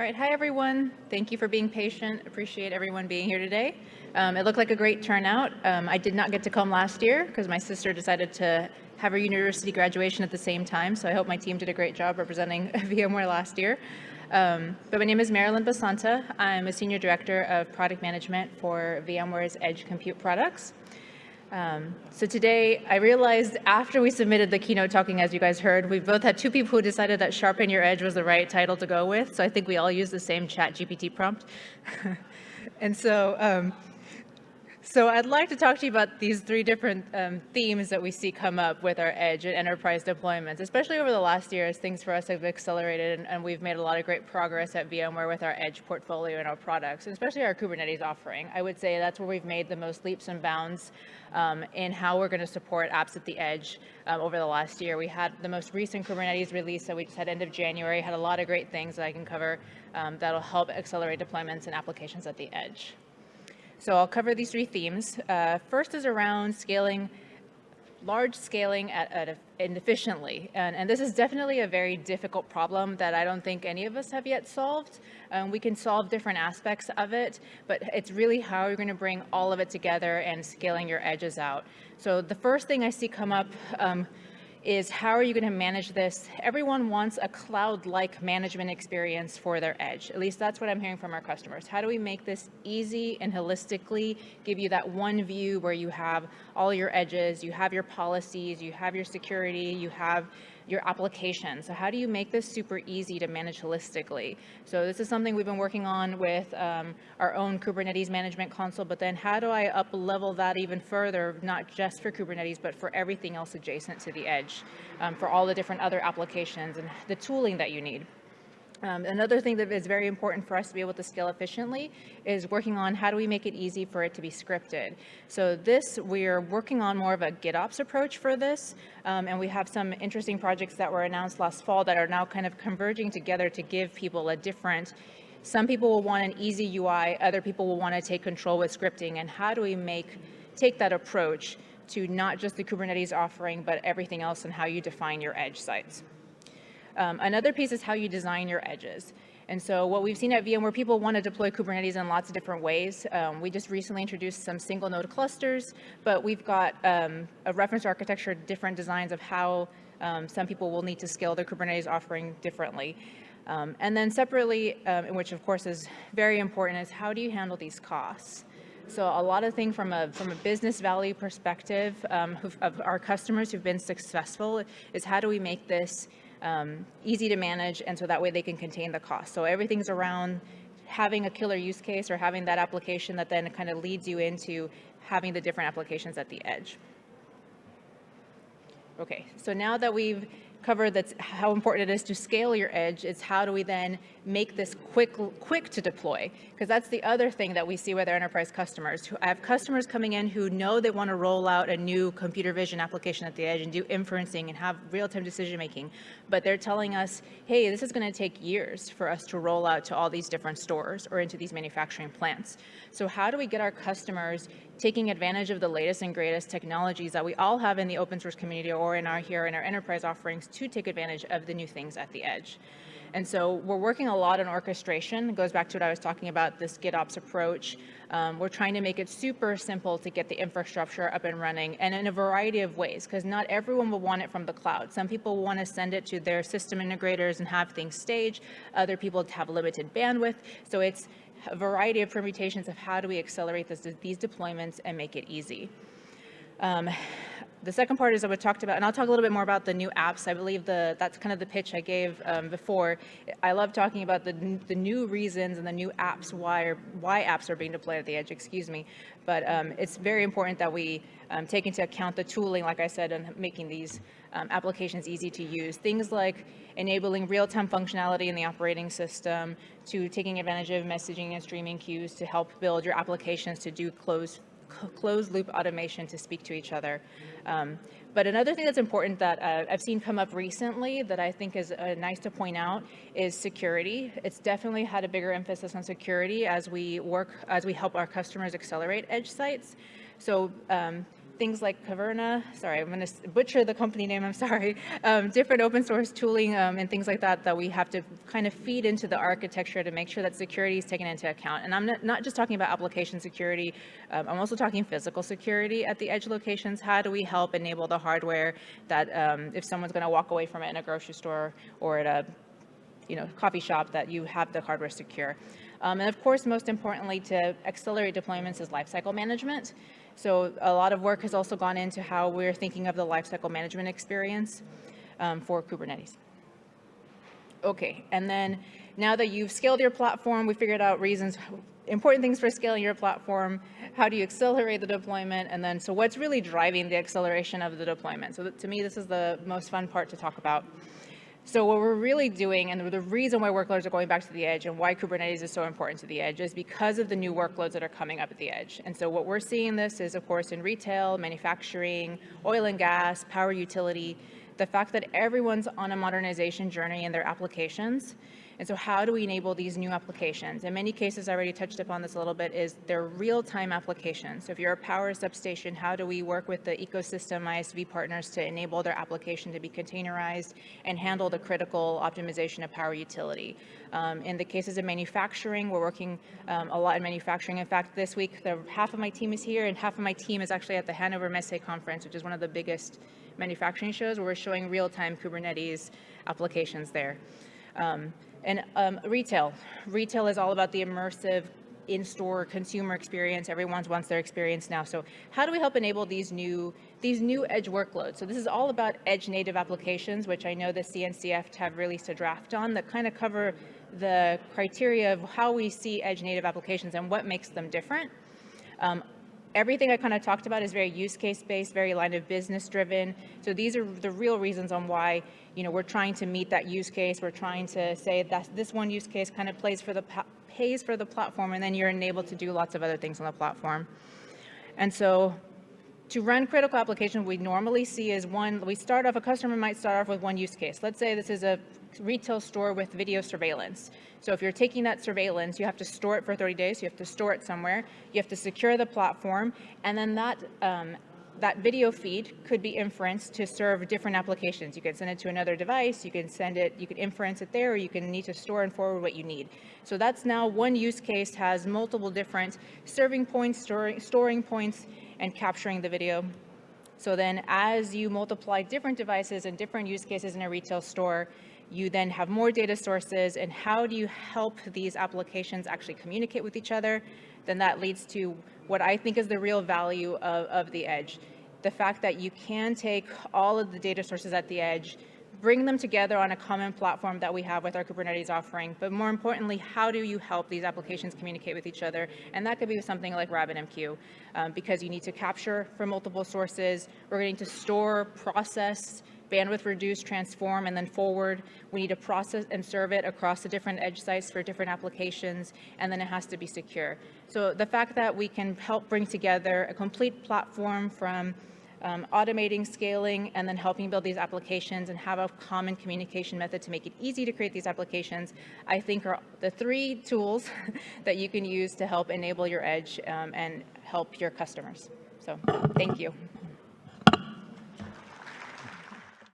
All right, hi everyone. Thank you for being patient. Appreciate everyone being here today. Um, it looked like a great turnout. Um, I did not get to come last year because my sister decided to have her university graduation at the same time, so I hope my team did a great job representing VMware last year. Um, but my name is Marilyn Basanta. I'm a Senior Director of Product Management for VMware's Edge Compute products. Um, so today, I realized after we submitted the keynote talking, as you guys heard, we both had two people who decided that Sharpen Your Edge was the right title to go with. So I think we all used the same ChatGPT prompt. and so um, so I'd like to talk to you about these three different um, themes that we see come up with our edge and enterprise deployments, especially over the last year as things for us have accelerated and, and, we've made a lot of great progress at VMware with our edge portfolio and our products, and especially our Kubernetes offering. I would say that's where we've made the most leaps and bounds um, in how we're going to support apps at the edge um, over the last year. We had the most recent Kubernetes release that we just had end of January, had a lot of great things that I can cover um, that'll help accelerate deployments and applications at the edge. So I'll cover these three themes. Uh, first is around scaling, large scaling at, at and efficiently. And, and, this is definitely a very difficult problem that I don't think any of us have yet solved. Um, we can solve different aspects of it, but it's really how you're going to bring all of it together and scaling your edges out. So the first thing I see come up um, is how are you going to manage this? Everyone wants a cloud-like management experience for their edge. At least that's what I'm hearing from our customers. How do we make this easy and holistically give you that one view where you have all your edges, you have your policies, you have your security, you have your application. So how do you make this super easy to manage holistically? So this is something we've been working on with um, our own Kubernetes management console, but then how do I up level that even further, not just for Kubernetes, but for everything else adjacent to the edge, um, for all the different other applications and the tooling that you need. Um, another thing that is very important for us to be able to scale efficiently is working on how do we make it easy for it to be scripted. So this, we're working on more of a GitOps approach for this, um, and we have some interesting projects that were announced last fall that are now kind of converging together to give people a different some people will want an easy UI, other people will want to take control with scripting, and how do we make take that approach to not just the Kubernetes offering, but everything else and how you define your edge sites. Um, another piece is how you design your edges. And so what we've seen at VMware, people want to deploy Kubernetes in lots of different ways. Um, we just recently introduced some single node clusters, but we've got um, a reference architecture, different designs of how um, some people will need to scale their Kubernetes offering differently. Um, and then separately, um, which of course is very important, is how do you handle these costs? So a lot of things from a, from a business value perspective um, of our customers who've been successful is how do we make this um, easy to manage, and so that way they can contain the cost. So everything's around having a killer use case or having that application that then kind of leads you into having the different applications at the edge. Okay, so now that we've cover that's how important it is to scale your edge. is how do we then make this quick, quick to deploy? Because that's the other thing that we see with our enterprise customers. I have customers coming in who know they want to roll out a new computer vision application at the edge and do inferencing and have real-time decision making, but they're telling us, hey, this is going to take years for us to roll out to all these different stores or into these manufacturing plants. So how do we get our customers taking advantage of the latest and greatest technologies that we all have in the open source community or in our here in our enterprise offerings to take advantage of the new things at the edge. And so we're working a lot on orchestration. It goes back to what I was talking about, this GitOps approach. Um, we're trying to make it super simple to get the infrastructure up and running and in a variety of ways, because not everyone will want it from the cloud. Some people want to send it to their system integrators and have things staged. Other people have limited bandwidth. So it's a variety of permutations of how do we accelerate this, these deployments and make it easy. Um, the second part is that we talked about, and I'll talk a little bit more about the new apps. I believe the that's kind of the pitch I gave um, before. I love talking about the, the new reasons and the new apps, why, why apps are being deployed at the edge, excuse me. But um, it's very important that we um, take into account the tooling, like I said, and making these um, applications easy to use. Things like enabling real-time functionality in the operating system, to taking advantage of messaging and streaming queues to help build your applications to do closed closed loop automation to speak to each other. Um, but another thing that's important that uh, I've seen come up recently that I think is uh, nice to point out is security. It's definitely had a bigger emphasis on security as we work, as we help our customers accelerate edge sites. So um, things like Caverna, sorry, I'm going to butcher the company name, I'm sorry, um, different open source tooling um, and things like that that we have to kind of feed into the architecture to make sure that security is taken into account. And I'm not, just talking about application security, um, I'm also talking physical security at the edge locations. How do we help enable the hardware that um, if someone's going to walk away from it in a grocery store or at a you know, coffee shop that you have the hardware secure. Um, and of course, most importantly, to accelerate deployments is lifecycle management. So a lot of work has also gone into how we're thinking of the lifecycle management experience um, for Kubernetes. Okay, and then now that you've scaled your platform, we figured out reasons, important things for scaling your platform, how do you accelerate the deployment, and then so what's really driving the acceleration of the deployment? So to me, this is the most fun part to talk about. So what we're really doing, and the reason why workloads are going back to the edge and why Kubernetes is so important to the edge is because of the new workloads that are coming up at the edge. And so what we're seeing this is, of course, in retail, manufacturing, oil and gas, power utility, the fact that everyone's on a modernization journey in their applications and so how do we enable these new applications? In many cases, I already touched upon this a little bit, is they're real-time applications. So if you're a power substation, how do we work with the ecosystem ISV partners to enable their application to be containerized and handle the critical optimization of power utility? Um, in the cases of manufacturing, we're working um, a lot in manufacturing. In fact, this week, the, half of my team is here and half of my team is actually at the Hannover Messe conference, which is one of the biggest manufacturing shows where we're showing real-time Kubernetes applications there. Um, and um, retail. Retail is all about the immersive in-store consumer experience. Everyone wants their experience now. So how do we help enable these new these new edge workloads? So this is all about edge native applications, which I know the CNCF have released a draft on that kind of cover the criteria of how we see edge native applications and what makes them different. Um, everything I kind of talked about is very use case based, very line of business driven. So these are the real reasons on why you know we're trying to meet that use case. We're trying to say that this one use case kind of plays for the pays for the platform, and then you're enabled to do lots of other things on the platform. And so to run critical applications, we normally see is one, we start off, a customer might start off with one use case. Let's say this is a retail store with video surveillance. So if you're taking that surveillance, you have to store it for 30 days, you have to store it somewhere, you have to secure the platform, and then that um, that video feed could be inferenced to serve different applications. You can send it to another device, you can send it, you can inference it there, or you can need to store and forward what you need. So that's now one use case has multiple different serving points, storing, storing points, and capturing the video. So then as you multiply different devices and different use cases in a retail store, you then have more data sources and how do you help these applications actually communicate with each other, then that leads to what I think is the real value of, of the edge. The fact that you can take all of the data sources at the edge, bring them together on a common platform that we have with our Kubernetes offering, but more importantly, how do you help these applications communicate with each other? And that could be something like RabbitMQ, um, because you need to capture from multiple sources, we're going to store, process, bandwidth reduce, transform, and then forward. We need to process and serve it across the different edge sites for different applications, and then it has to be secure. So the fact that we can help bring together a complete platform from um, automating, scaling, and then helping build these applications and have a common communication method to make it easy to create these applications, I think are the three tools that you can use to help enable your edge um, and help your customers. So thank you.